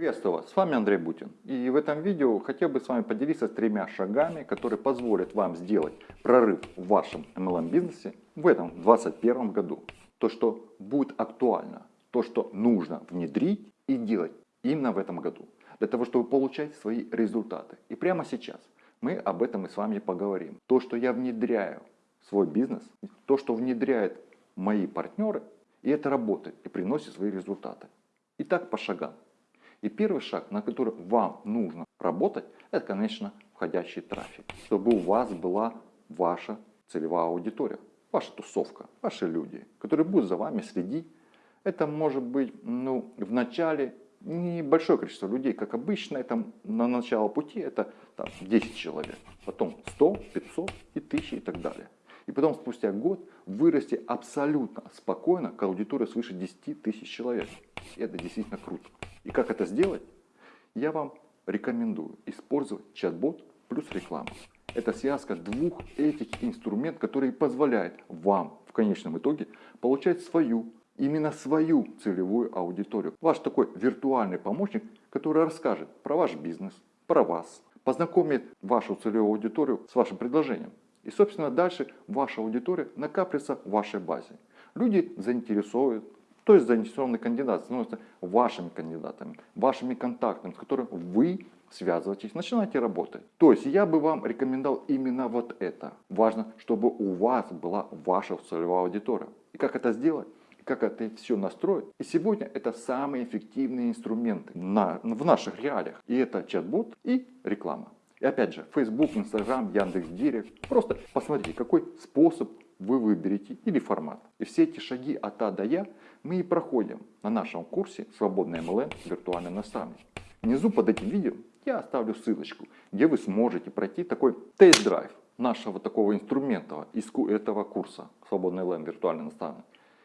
Приветствую вас, с вами Андрей Бутин. И в этом видео хотел бы с вами поделиться тремя шагами, которые позволят вам сделать прорыв в вашем MLM бизнесе в этом 2021 году. То, что будет актуально, то, что нужно внедрить и делать именно в этом году. Для того, чтобы получать свои результаты. И прямо сейчас мы об этом и с вами поговорим. То, что я внедряю в свой бизнес, то, что внедряют мои партнеры, и это работает и приносит свои результаты. Итак, по шагам. И первый шаг, на который вам нужно работать, это, конечно, входящий трафик. Чтобы у вас была ваша целевая аудитория, ваша тусовка, ваши люди, которые будут за вами следить. Это может быть ну, в начале небольшое количество людей, как обычно, это на начало пути это там, 10 человек, потом 100, 500 и 1000 и так далее. И потом спустя год вырасти абсолютно спокойно к аудитории свыше 10 тысяч человек. И это действительно круто. И как это сделать? Я вам рекомендую использовать чат-бот плюс рекламу. Это связка двух этих инструментов, которые позволяют вам в конечном итоге получать свою, именно свою целевую аудиторию. Ваш такой виртуальный помощник, который расскажет про ваш бизнес, про вас, познакомит вашу целевую аудиторию с вашим предложением. И, собственно, дальше ваша аудитория накапливается в вашей базе. Люди заинтересуют, то есть заинтересованный кандидат становится вашими кандидатами, вашими контактами, с которыми вы связываетесь, начинаете работать. То есть я бы вам рекомендовал именно вот это. Важно, чтобы у вас была ваша целевая аудитория. И как это сделать? как это все настроить. И сегодня это самые эффективные инструменты на, в наших реалиях. И это чат-бот и реклама. И опять же, Facebook, Instagram, Яндекс.Директ. Просто посмотрите, какой способ вы выберете или формат. И все эти шаги от А до Я мы и проходим на нашем курсе «Свободный MLM. Виртуальный наставник». Внизу под этим видео я оставлю ссылочку, где вы сможете пройти такой тест-драйв нашего такого инструмента из этого курса «Свободный MLM. Виртуальный наставник».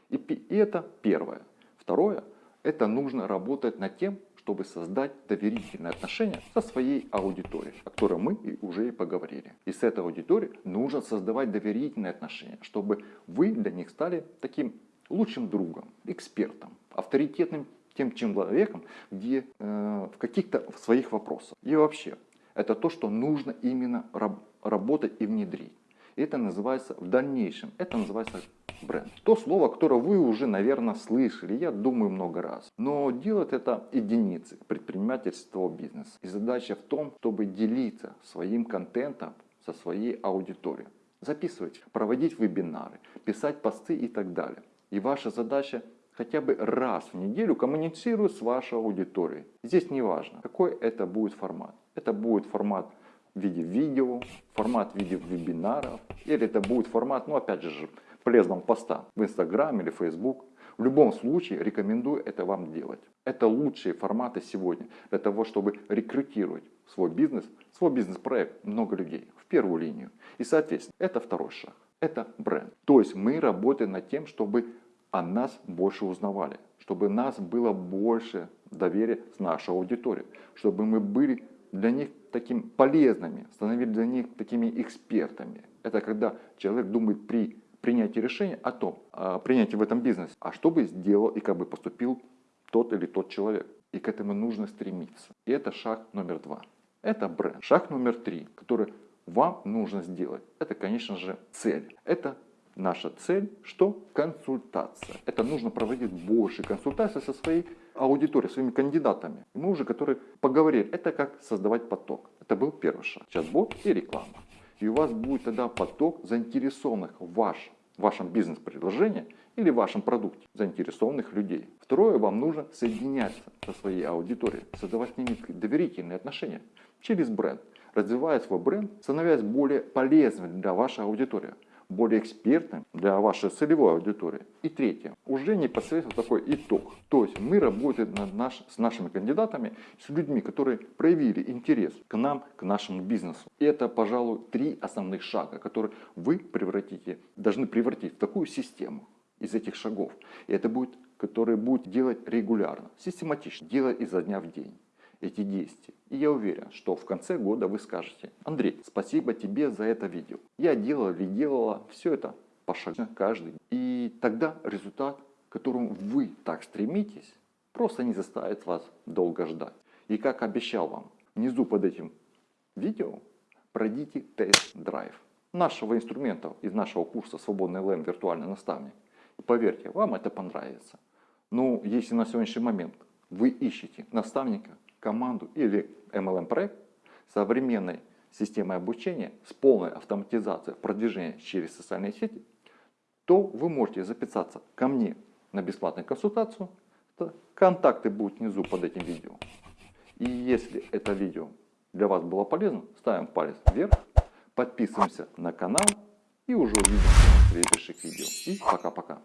И, и это первое. Второе, это нужно работать над тем, чтобы создать доверительные отношения со своей аудиторией, о которой мы уже и поговорили. И с этой аудиторией нужно создавать доверительные отношения, чтобы вы для них стали таким лучшим другом, экспертом, авторитетным тем человеком, где э, в каких-то своих вопросах. И вообще, это то, что нужно именно раб работать и внедрить. И это называется в дальнейшем, это называется бренд. То слово, которое вы уже, наверное, слышали, я думаю, много раз. Но делать это единицы предпринимательства бизнеса. И задача в том, чтобы делиться своим контентом со своей аудиторией. Записывать, проводить вебинары, писать посты и так далее. И ваша задача хотя бы раз в неделю коммуницировать с вашей аудиторией. Здесь не важно, какой это будет формат. Это будет формат в виде видео, формат в виде вебинаров, или это будет формат, ну опять же, полезного поста в Instagram или Facebook. В любом случае рекомендую это вам делать. Это лучшие форматы сегодня для того, чтобы рекрутировать свой бизнес, свой бизнес-проект много людей в первую линию. И соответственно, это второй шаг. Это бренд. То есть мы работаем над тем, чтобы о нас больше узнавали, чтобы нас было больше доверия с нашей аудиторией, чтобы мы были для них таким полезными, становились для них такими экспертами. Это когда человек думает при принятие решения о том, о принятии в этом бизнесе, а что бы сделал и как бы поступил тот или тот человек. И к этому нужно стремиться. И это шаг номер два. Это бренд. Шаг номер три, который вам нужно сделать, это, конечно же, цель. Это наша цель, что? Консультация. Это нужно проводить больше консультаций со своей аудиторией, своими кандидатами. Мы уже, которые поговорили, это как создавать поток. Это был первый шаг. Чат-бот и реклама. И у вас будет тогда поток заинтересованных в ваш вашем бизнес-предложении или в вашем продукте заинтересованных людей. Второе, вам нужно соединяться со своей аудиторией, создавать с ними доверительные отношения через бренд, развивая свой бренд, становясь более полезным для вашей аудитории более экспертным для вашей целевой аудитории. И третье, уже непосредственно такой итог. То есть мы работаем над наш, с нашими кандидатами, с людьми, которые проявили интерес к нам, к нашему бизнесу. И это, пожалуй, три основных шага, которые вы превратите, должны превратить в такую систему из этих шагов. И это будет, которые будут делать регулярно, систематично, делать изо дня в день эти действия. И я уверен, что в конце года вы скажете, Андрей, спасибо тебе за это видео. Я делал или делала все это пошагно каждый. И тогда результат, к которому вы так стремитесь, просто не заставит вас долго ждать. И как обещал вам, внизу под этим видео пройдите тест-драйв нашего инструмента из нашего курса «Свободный ЛМ. Виртуальный наставник». И поверьте, вам это понравится. Но если на сегодняшний момент вы ищете наставника, команду или MLM-проект современной системой обучения с полной автоматизацией продвижения через социальные сети, то вы можете записаться ко мне на бесплатную консультацию. Контакты будут внизу под этим видео. И если это видео для вас было полезно, ставим палец вверх, подписываемся на канал и уже увидимся в следующих видео. И пока-пока.